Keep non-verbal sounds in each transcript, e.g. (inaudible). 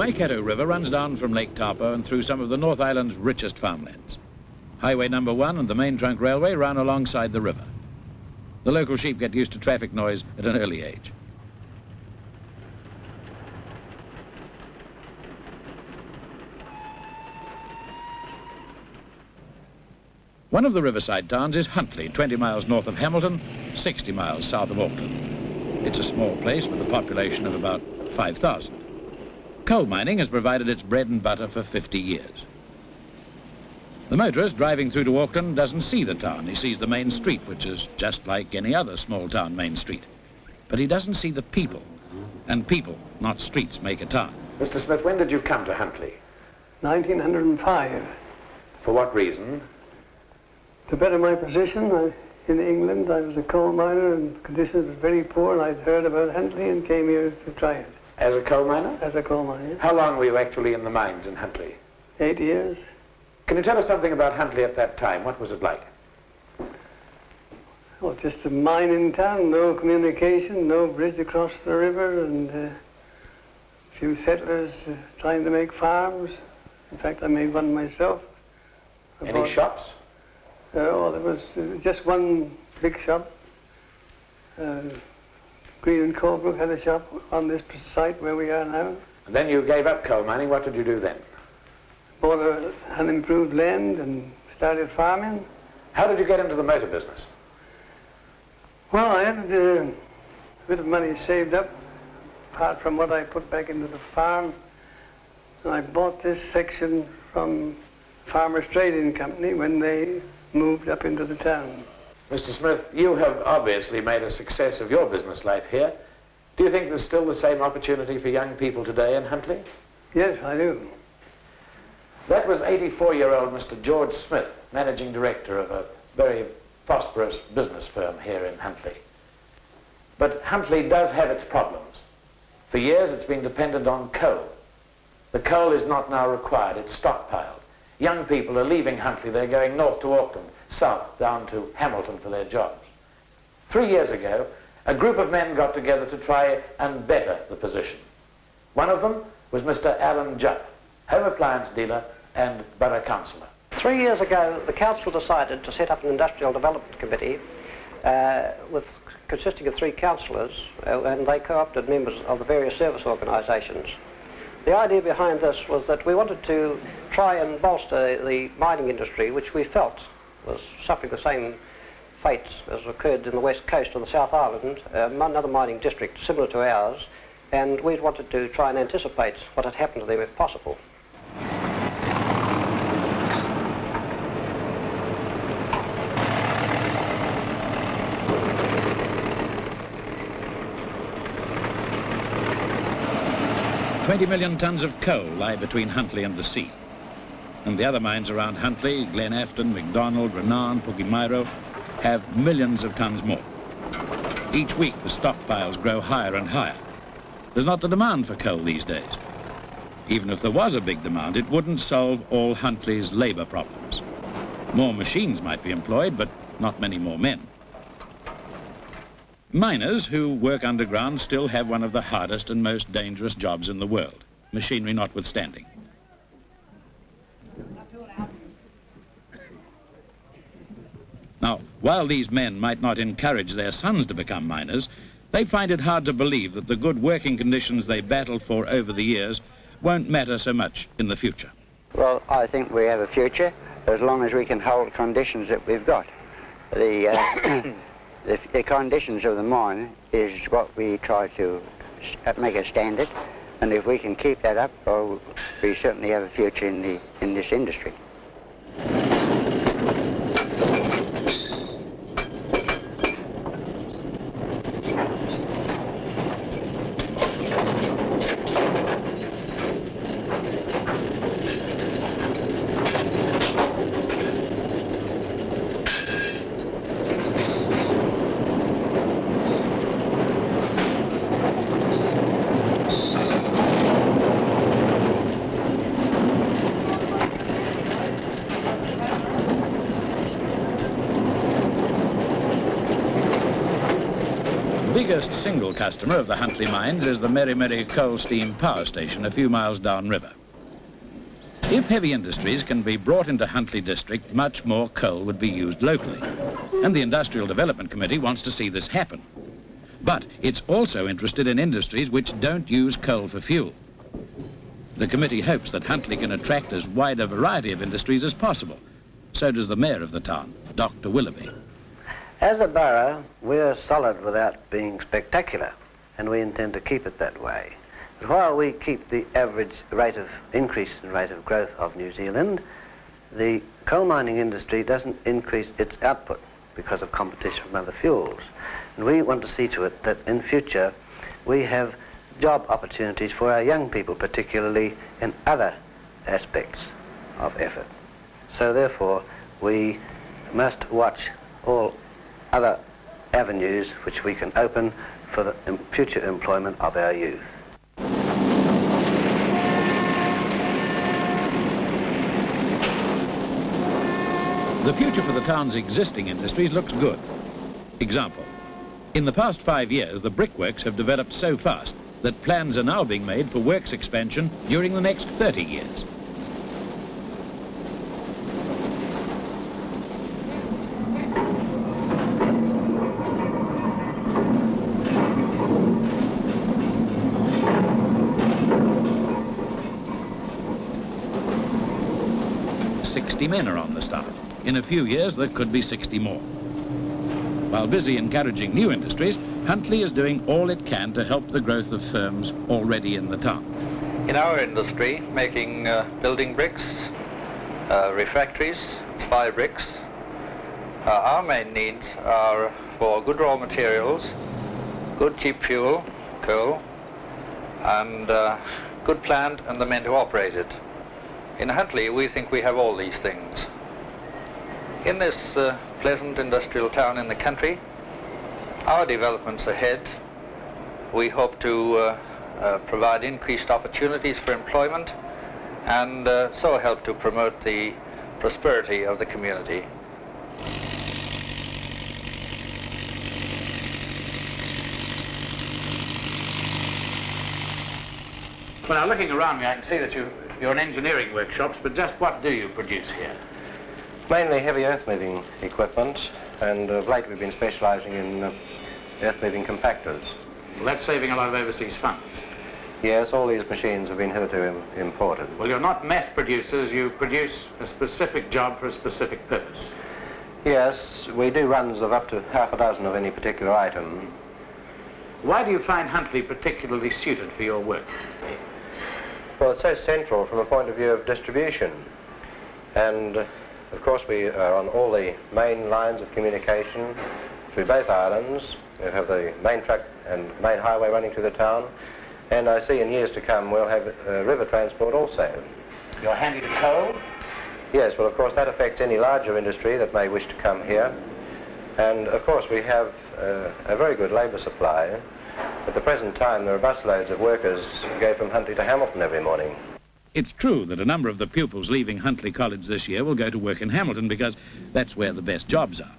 Waikato River runs down from Lake Taupo and through some of the North Island's richest farmlands. Highway number one and the main trunk railway run alongside the river. The local sheep get used to traffic noise at an early age. One of the riverside towns is Huntly, 20 miles north of Hamilton, 60 miles south of Auckland. It's a small place with a population of about 5,000. Coal mining has provided its bread and butter for 50 years. The motorist driving through to Auckland doesn't see the town. He sees the main street, which is just like any other small town main street. But he doesn't see the people. And people, not streets, make a town. Mr. Smith, when did you come to Huntly? 1905. For what reason? To better my position I, in England, I was a coal miner and conditions were very poor and I'd heard about Huntly and came here to try it As a coal miner? as a coal miner. How long were you actually in the mines in Huntly? Eight years. Can you tell us something about Huntly at that time? What was it like? Well, just a mining town, no communication, no bridge across the river and uh, a few settlers uh, trying to make farms. In fact, I made one myself. I Any shops? Uh, well, there was uh, just one big shop. Green and Colebrook had a shop on this site where we are now. And then you gave up coal mining. What did you do then? Bought a, an improved land and started farming. How did you get into the motor business? Well, I had uh, a bit of money saved up, apart from what I put back into the farm. And I bought this section from Farmers Trading Company when they moved up into the town. Mr. Smith, you have obviously made a success of your business life here. Do you think there's still the same opportunity for young people today in Huntly? Yes, I do. That was 84-year-old Mr. George Smith, managing director of a very prosperous business firm here in Huntly. But Huntly does have its problems. For years it's been dependent on coal. The coal is not now required, it's stockpiled. Young people are leaving Huntly, they're going north to Auckland, south down to Hamilton for their jobs. Three years ago, a group of men got together to try and better the position. One of them was Mr. Alan Jupp, home appliance dealer and borough councillor. Three years ago, the council decided to set up an industrial development committee uh, with consisting of three councillors, uh, and they co-opted members of the various service organisations. The idea behind this was that we wanted to try and bolster the mining industry, which we felt was suffering the same fate as occurred in the west coast of the South Island, um, another mining district similar to ours, and we wanted to try and anticipate what had happened to them if possible. Twenty million tons of coal lie between Huntly and the sea. And the other mines around Huntly, Glen Afton, McDonald, Renan, Pukemiro, have millions of tons more. Each week the stockpiles grow higher and higher. There's not the demand for coal these days. Even if there was a big demand, it wouldn't solve all Huntly's labour problems. More machines might be employed, but not many more men. Miners who work underground still have one of the hardest and most dangerous jobs in the world, machinery notwithstanding. Now, while these men might not encourage their sons to become miners, they find it hard to believe that the good working conditions they battled for over the years won't matter so much in the future. Well, I think we have a future as long as we can hold conditions that we've got. The, uh, (coughs) the, the conditions of the mine is what we try to make a standard, and if we can keep that up, well, we certainly have a future in, the, in this industry. First single customer of the Huntly mines is the Meremere coal steam power station a few miles downriver. If heavy industries can be brought into Huntly district, much more coal would be used locally. And the Industrial Development Committee wants to see this happen. But it's also interested in industries which don't use coal for fuel. The committee hopes that Huntly can attract as wide a variety of industries as possible. So does the mayor of the town, Dr. Willoughby. As a borough, we're solid without being spectacular, and we intend to keep it that way. But while we keep the average rate of increase in rate of growth of New Zealand, the coal mining industry doesn't increase its output because of competition from other fuels. And we want to see to it that in future we have job opportunities for our young people, particularly in other aspects of effort. So therefore, we must watch all other avenues which we can open for the future employment of our youth. The future for the town's existing industries looks good. Example, in the past five years, the brickworks have developed so fast that plans are now being made for works expansion during the next 30 years. Sixty men are on the staff. In a few years, there could be 60 more. While busy encouraging new industries, Huntly is doing all it can to help the growth of firms already in the town. In our industry, making uh, building bricks, uh, refractories, spy bricks, uh, our main needs are for good raw materials, good cheap fuel, coal, and uh, good plant and the men to operate it. In Huntly, we think we have all these things. In this uh, pleasant industrial town in the country, our developments ahead, we hope to uh, uh, provide increased opportunities for employment and uh, so help to promote the prosperity of the community. Well, now looking around me, I can see that you, you're in engineering workshops, but just what do you produce here? Mainly heavy earth moving equipment, and of late we've been specialising in uh, earth moving compactors. Well, that's saving a lot of overseas funds. Yes, all these machines have been hitherto Im imported. Well, you're not mass producers, you produce a specific job for a specific purpose. Yes, we do runs of up to half a dozen of any particular item. Why do you find Huntly particularly suited for your work? Well, it's so central from a point of view of distribution. And, uh, of course, we are on all the main lines of communication through both islands. We have the main truck and main highway running through the town. And I see in years to come we'll have uh, river transport also. You're handy to coal? Yes, well, of course, that affects any larger industry that may wish to come here. And, of course, we have uh, a very good labour supply. At the present time, there are busloads of workers who go from Huntly to Hamilton every morning. It's true that a number of the pupils leaving Huntly College this year will go to work in Hamilton because that's where the best jobs are.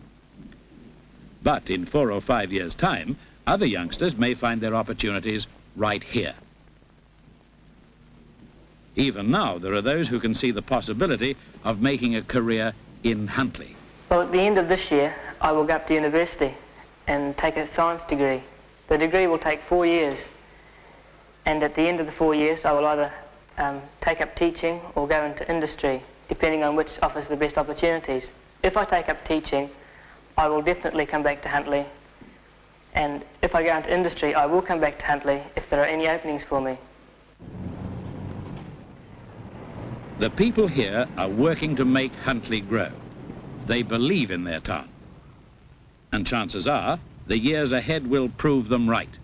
But in four or five years' time, other youngsters may find their opportunities right here. Even now, there are those who can see the possibility of making a career in Huntly. Well, at the end of this year, I will go up to university and take a science degree. The degree will take four years. And at the end of the four years, I will either um, take up teaching or go into industry, depending on which offers the best opportunities. If I take up teaching, I will definitely come back to Huntly. And if I go into industry, I will come back to Huntly if there are any openings for me. The people here are working to make Huntly grow. They believe in their town. And chances are, the years ahead will prove them right.